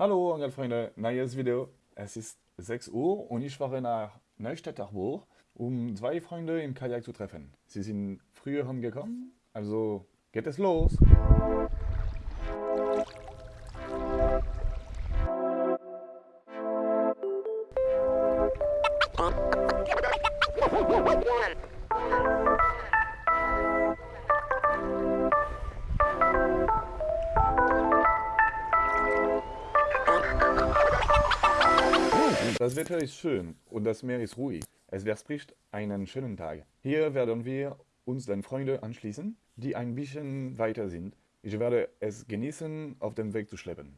Hallo Angelfreunde, neues Video. Es ist 6 Uhr und ich fahre nach Neustädterburg, um zwei Freunde im Kajak zu treffen. Sie sind früher angekommen, also geht es los. Das Wetter ist schön und das Meer ist ruhig. Es verspricht einen schönen Tag. Hier werden wir uns den Freunden anschließen, die ein bisschen weiter sind. Ich werde es genießen, auf dem Weg zu schleppen.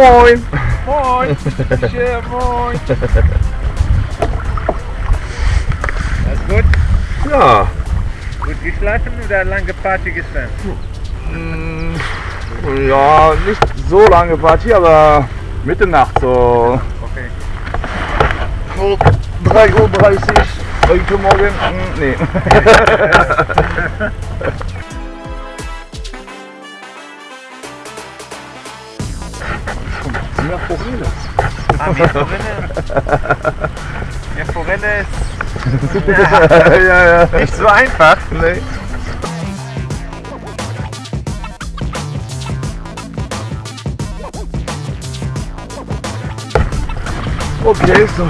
Moin! Moin! Tja, moin! Alles gut? Ja, Gut geschlafen oder lange Party gestern? ja, nicht so lange Party, aber Mitternacht so Okay. so 3.30 Uhr heute Morgen. Hm, Nee. Ja, Forelle. Ah, mehr Forelle? Mehr Forelle ist ja, ja. nicht so einfach. Nee. Okay, so.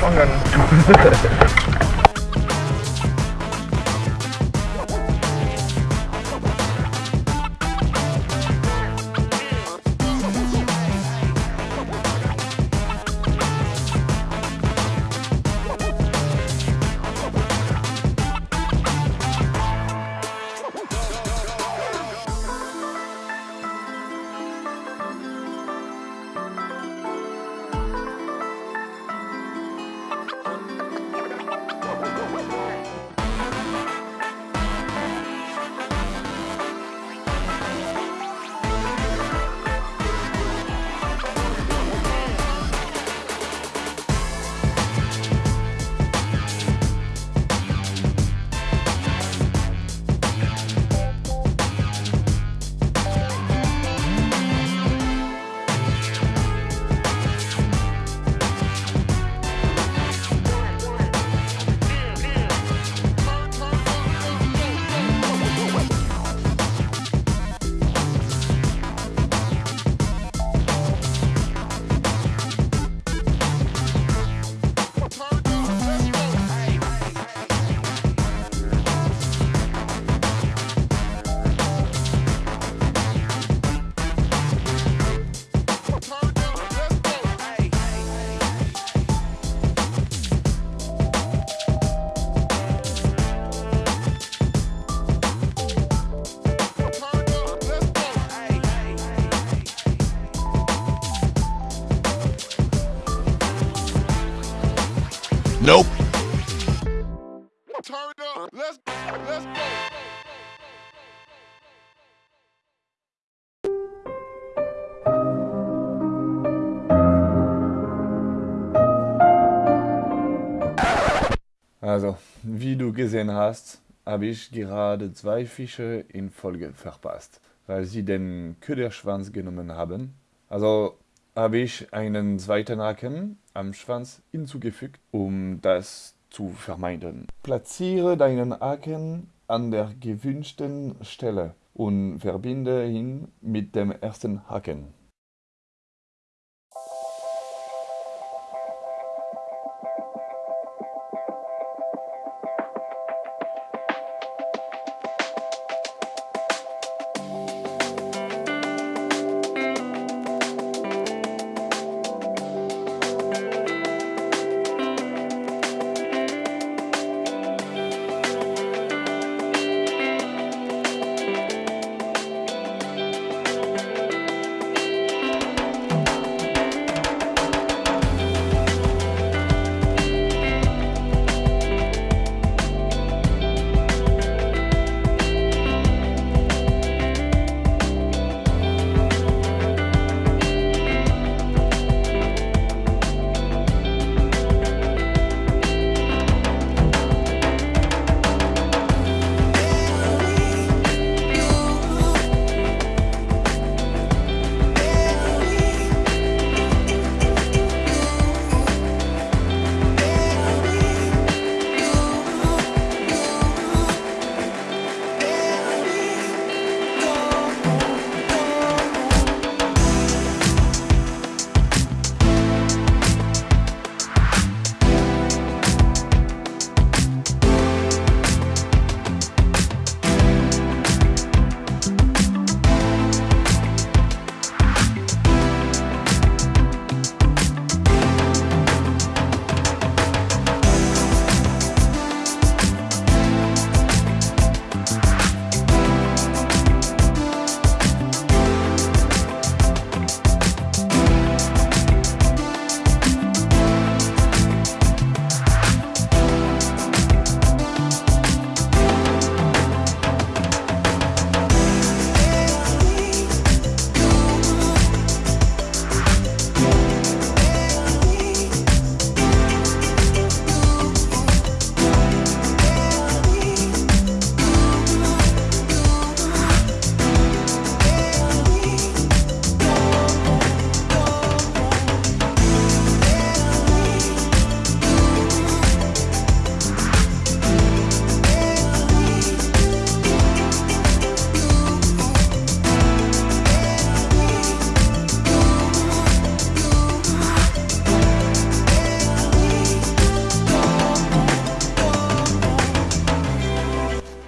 Fangen. Nope. Turn up. Let's let's go. Also, wie du gesehen hast, habe ich gerade zwei Fische in Folge verpasst, weil sie den Köderschwanz genommen haben. Also habe ich einen zweiten Haken am Schwanz hinzugefügt, um das zu vermeiden. Platziere deinen Haken an der gewünschten Stelle und verbinde ihn mit dem ersten Haken.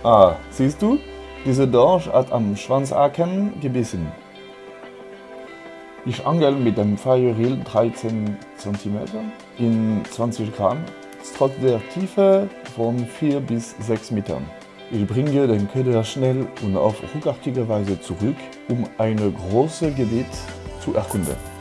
Ah, siehst du? Diese Dorsch hat am Schwanzhaken gebissen. Ich angel mit dem Firereel 13 cm in 20 Gramm, trotz der Tiefe von 4 bis 6 Metern. Ich bringe den Köder schnell und auf ruckartige Weise zurück, um ein großes Gebiet zu erkunden.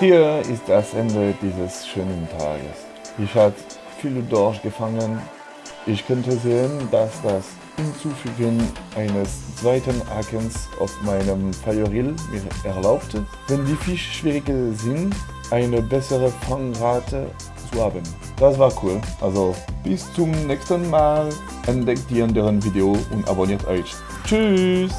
Hier ist das Ende dieses schönen Tages. Ich habe viele Dorsch gefangen. Ich könnte sehen, dass das Hinzufügen eines zweiten Hakens auf meinem Feuerrill mir erlaubte, wenn die Fische schwieriger sind, eine bessere Fangrate zu haben. Das war cool. Also bis zum nächsten Mal. Entdeckt die anderen Video und abonniert euch. Tschüss!